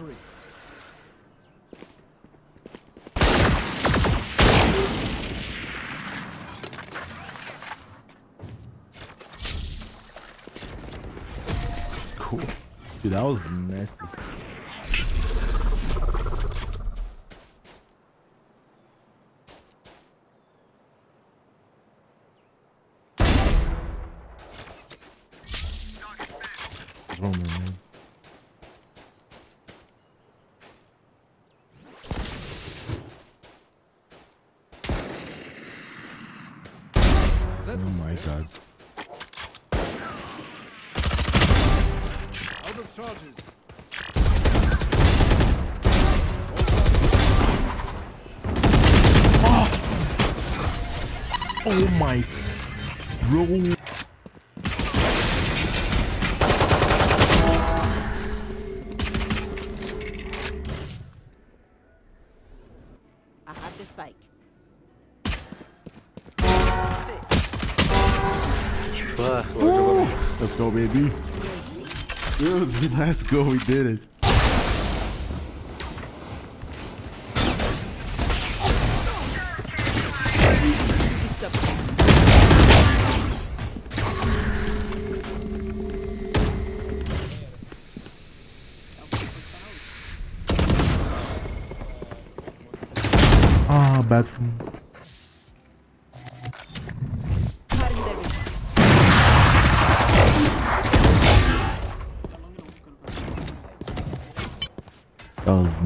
anniversary. Cool. Dude, that was nasty. Roman, man. Is Oh god. out of charges? Oh my bro. Let's go, baby. Dude, let's go. We did it. Ah, bad That was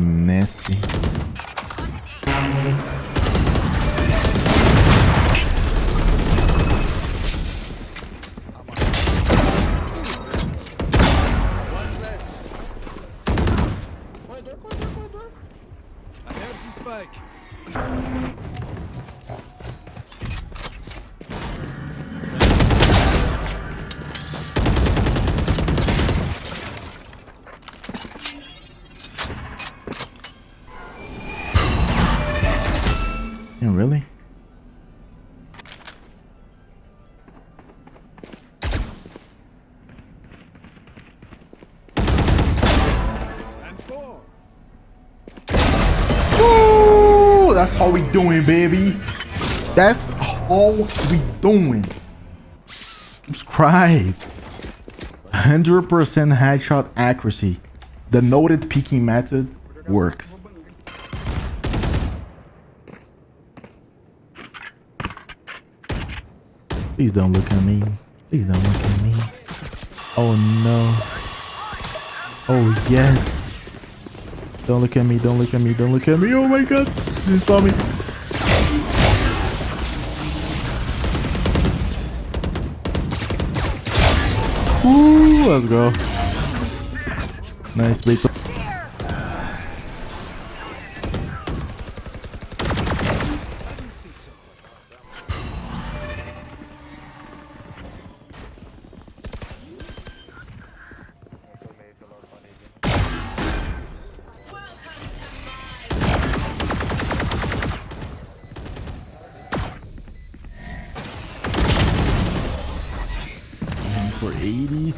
That's how we doing, baby. That's how we doing. Subscribe. 100% headshot accuracy. The noted peeking method works. Please don't look at me. Please don't look at me. Oh no. Oh yes. Don't look at me, don't look at me, don't look at me. Oh my god. You saw me. Ooh, let's go. Nice bait. 80.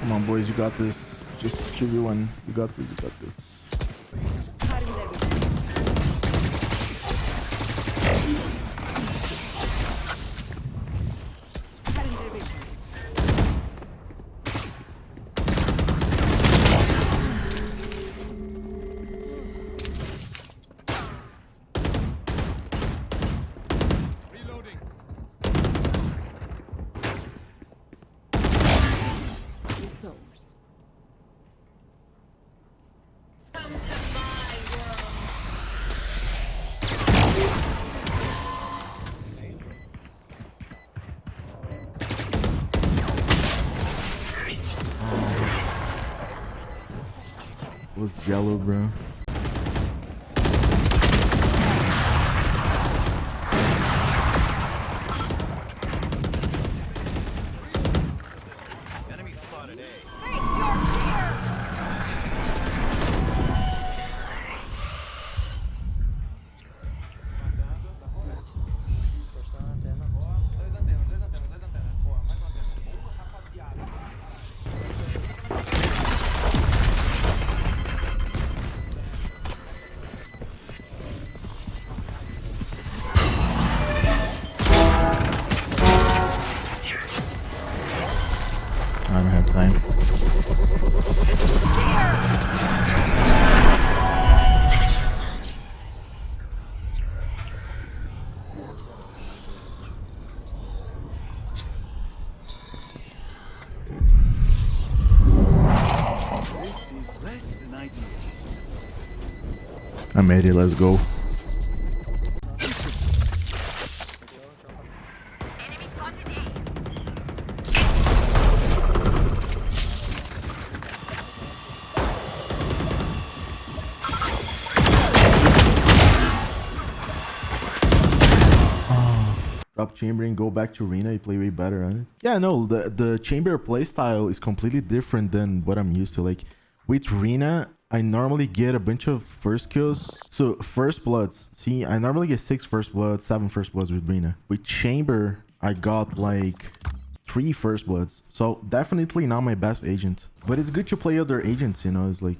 Come on, boys, you got this. Just chill you one. You got this, you got this. Resource. What's yellow, bro? Time. This is less than ideal. I'm ready. Let's go. Chamber and go back to Reyna. You play way better, huh? Yeah, no, the the chamber playstyle is completely different than what I'm used to. Like with Reyna, I normally get a bunch of first kills. So first bloods. See, I normally get six first bloods, seven first bloods with Reyna. With chamber, I got like three first bloods. So definitely not my best agent. But it's good to play other agents, you know. It's like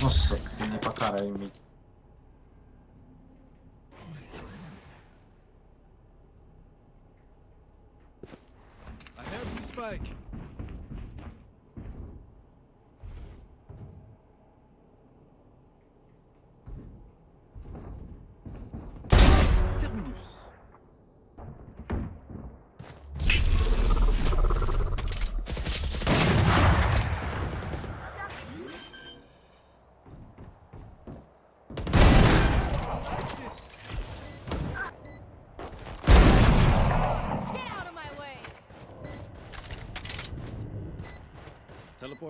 Nossa, tem pra caralho em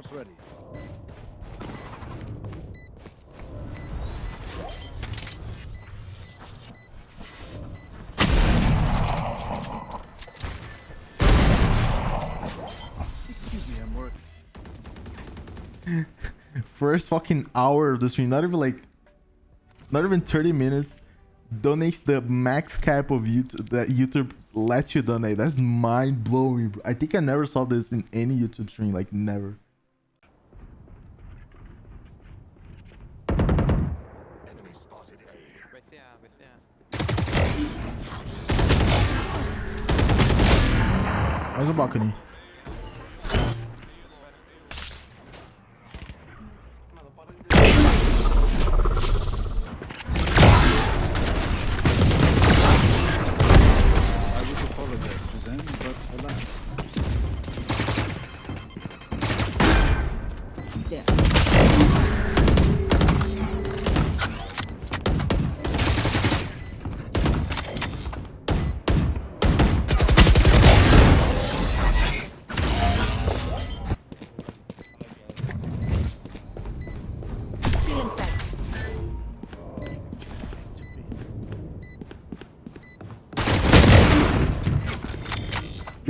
Ready. Excuse me, I'm working. first fucking hour of the stream, not even like, not even 30 minutes, donates the max cap of YouTube that YouTube lets you donate. That's mind blowing. I think I never saw this in any YouTube stream, like never. Mais um balcony.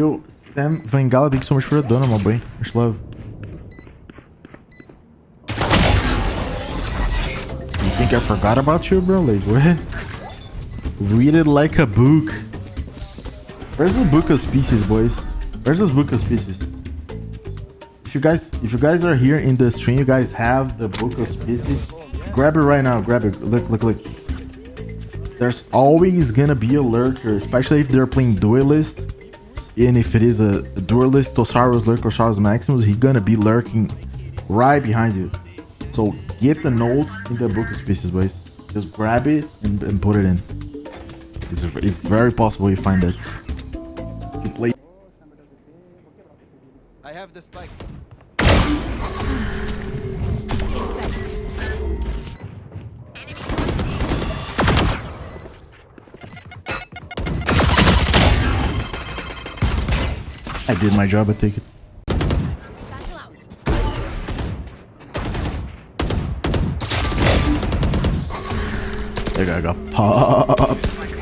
Yo, Sam Vengala, thank you so much for the donut, my boy. Much love. You think I forgot about you, bro? Like, what? Read it like a book. Where's the book of species, boys? Where's this book of species? If you guys, if you guys are here in the stream, you guys have the book of species. Grab it right now. Grab it. Look, look, look. There's always gonna be a lurker, especially if they're playing duelist. And if it is a, duelist, Tosaros lurk or Saros Maximus, he's gonna be lurking right behind you. So get the note in the book of species, boys. Just grab it and, and put it in. It's, it's very possible you find it. You play I have the spike. Did my job, I take it. That guy got popped.